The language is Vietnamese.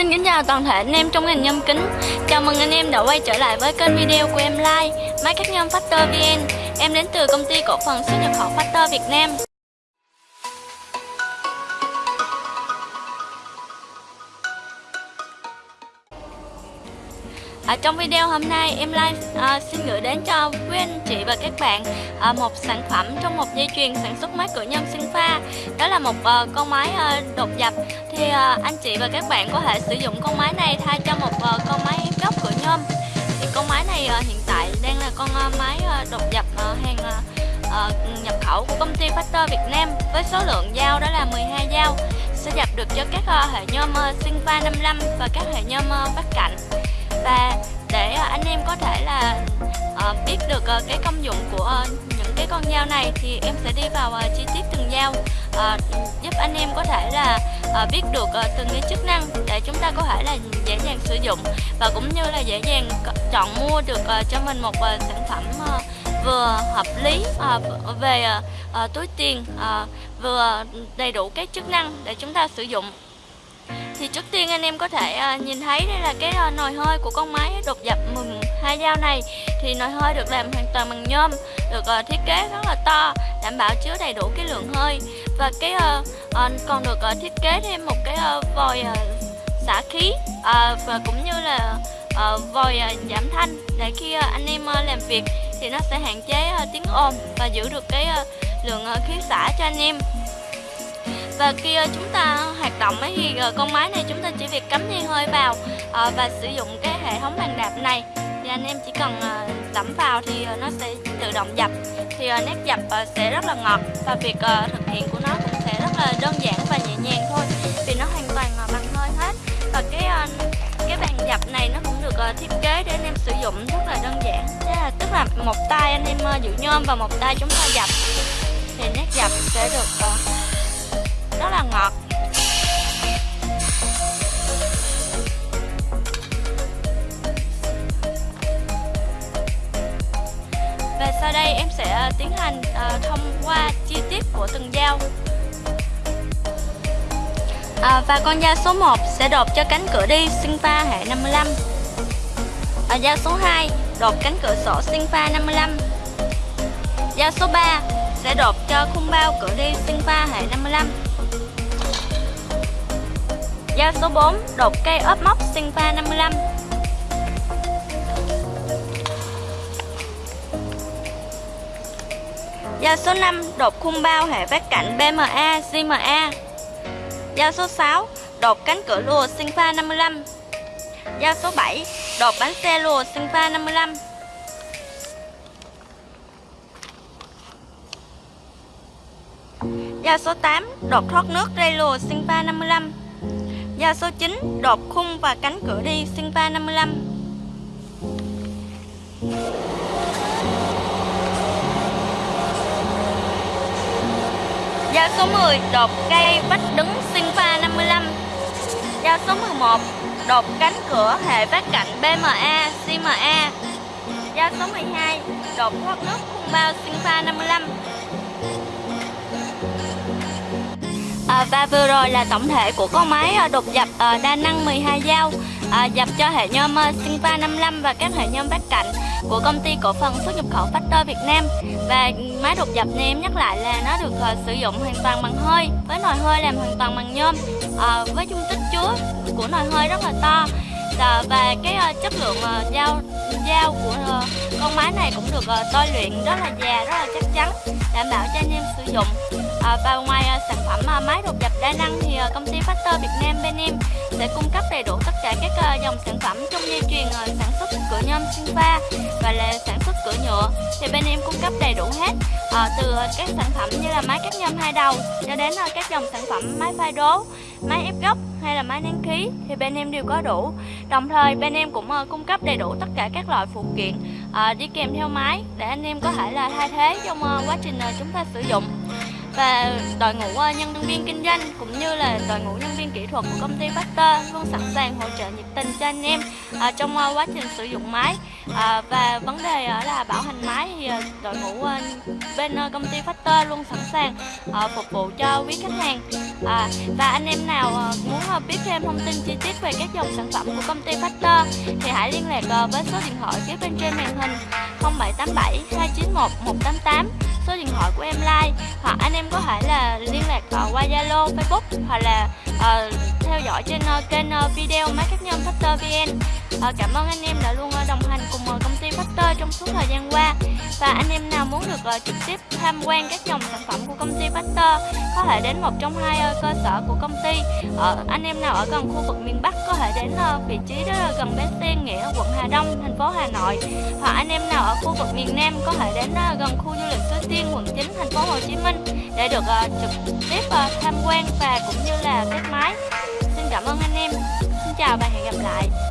xin kính chào toàn thể anh em trong ngành nhâm kính. Chào mừng anh em đã quay trở lại với kênh video của em Like Máy cắt nhôm Factor VN Em đến từ công ty cổ phần xuất nhập khẩu Factor Việt Nam. À, trong video hôm nay em Lai à, xin gửi đến cho quý anh chị và các bạn à, một sản phẩm trong một dây chuyền sản xuất máy cửa nhôm sinh pha. Đó là một à, con máy à, đột dập thì à, anh chị và các bạn có thể sử dụng con máy này thay cho một à, con máy ép gốc cửa nhôm thì con máy này à, hiện tại đang là con à, máy à, đột dập à, hàng à, à, nhập khẩu của công ty Factor Việt Nam với số lượng dao đó là 12 dao. Sẽ dập được cho các hệ nhôm à, sinh pha 55 và các hệ nhôm à, vắt cạnh và để à, anh em có thể là à, biết được à, cái công dụng của những cái con dao này thì em sẽ đi vào chi tiết từng dao giúp anh em có thể là biết được từng cái chức năng để chúng ta có thể là dễ dàng sử dụng và cũng như là dễ dàng chọn mua được cho mình một sản phẩm vừa hợp lý về túi tiền vừa đầy đủ các chức năng để chúng ta sử dụng thì trước tiên anh em có thể uh, nhìn thấy đây là cái uh, nồi hơi của con máy đột dập mừng hai dao này. Thì nồi hơi được làm hoàn toàn bằng nhôm được uh, thiết kế rất là to đảm bảo chứa đầy đủ cái lượng hơi. Và cái uh, uh, còn được uh, thiết kế thêm một cái uh, vòi uh, xả khí uh, và cũng như là uh, vòi uh, giảm thanh để khi uh, anh em uh, làm việc thì nó sẽ hạn chế uh, tiếng ồn và giữ được cái uh, lượng uh, khí xả cho anh em và khi ờ, chúng ta hoạt động ấy thì ờ, con máy này chúng ta chỉ việc cắm dây hơi vào ờ, và sử dụng cái hệ thống bàn đạp này. Thì anh em chỉ cần uh, đẫm vào thì nó sẽ tự động dập. Thì nét dập sẽ rất là ngọt và việc thực hiện của nó cũng sẽ rất là đơn giản và nhẹ nhàng thôi vì nó hoàn toàn bằng hơi hết. Và cái cái bàn dập này nó cũng được thiết kế để anh em sử dụng rất là đơn giản. Là tức là một tay anh em giữ nhôm và một tay chúng ta dập. Thì nét dập sẽ được và sau đây em sẽ ờ, tiến hành ờ, thông qua chi tiết của từng dao. À, và con dao số 1 sẽ đột cho cánh cửa đi sinh pha hệ 55 à, dao số 2 đột cánh cửa sổ sinh pha 55 dao số 3 sẽ đột cho khung bao cửa đi sinh pha hệ 55 Dao số 4 đột cây ốp móc sinh pha 55 Dao số 5 đột khung bao hệ vách cạnh BMA, GMA Dao số 6 đột cánh cửa lùa sinh pha 55 Dao số 7 đột bánh xe lùa sinh pha 55 Dao số 8 đột thoát nước ray lùa sinh pha 55 Dao số 9 đột khung và cánh cửa đi sinh pha 55 Thank you. Giao số 10 đột cây vách đứng sinh pha 55 Giao số 11 đột cánh cửa hệ vách cạnh BMA, CMA Giao số 12 đột thoát nước khung bao sinh pha 55 À, và vừa rồi là tổng thể của con máy đục đột dập ờ, đa năng 12 dao à, dập cho hệ nhôm sinh 55 và các hệ nhôm bát cạnh của công ty cổ phần xuất nhập khẩu Factor Việt Nam. Và máy đột dập này em nhắc lại là nó được sử dụng hoàn toàn bằng hơi với nồi hơi làm hoàn toàn bằng nhôm với dung tích chứa của nồi hơi rất là to. Và cái chất lượng dao dao của uh, con máy này cũng được uh, tôi luyện rất là già rất là chắc chắn đảm bảo cho anh em sử dụng à, và ngoài ờ, sản phẩm ờ, máy đột dập đa năng thì công ty Factor Việt Nam bên em sẽ cung cấp đầy đủ tất cả các dòng sản phẩm trong dây chuyền sản xuất cửa nhôm sinh pha và là sản xuất cửa nhựa. Thì bên em cung cấp đầy đủ hết từ các sản phẩm như là máy cắt nhôm hai đầu cho đến các dòng sản phẩm máy phai đố máy ép gốc hay là máy nén khí thì bên em đều có đủ. Đồng thời bên em cũng uh, cung cấp đầy đủ tất cả các loại phụ kiện uh, đi kèm theo máy để anh em có thể là thay thế trong uh, quá trình uh, chúng ta sử dụng và đội ngũ ờ, nhân viên kinh doanh cũng như là đội ngũ nhân viên kỹ thuật của công ty Factor luôn sẵn sàng hỗ trợ nhiệt tình cho anh em ờ, trong ờ, quá trình sử dụng máy à, và vấn đề à, là bảo hành máy thì à, đội ngũ à, bên công ty Factor luôn sẵn sàng phục vụ cho quý khách hàng à, và anh em nào muốn biết thêm thông tin chi tiết về các dòng sản phẩm của công ty Factor thì hãy liên lạc với số điện thoại phía bên trên màn hình 0787 291 188 số điện thoại của em like hoặc anh em có thể là liên lạc qua Zalo, Facebook hoặc là uh, theo dõi trên uh, kênh uh, video máy cắt nhân Factor VN. Uh, cảm ơn anh em đã luôn uh, đồng hành cùng uh, công ty Factor trong suốt thời gian qua. Và anh em nào muốn được uh, trực tiếp tham quan các dòng sản phẩm của công ty Factor có thể đến một trong hai uh, cơ sở của công ty. Uh, anh em nào ở gần khu vực miền Bắc có thể đến uh, vị trí đó là gần bến xe Nghĩa, quận Hà Đông, thành phố Hà Nội. Hoặc anh em nào ở khu vực miền Nam có thể đến uh, gần khu du lịch Suối Tiên, quận 9, thành phố Hồ Chí Minh để được uh, trực tiếp uh, tham quan và cũng như là test máy. Xin cảm ơn anh em. Xin chào và hẹn gặp lại.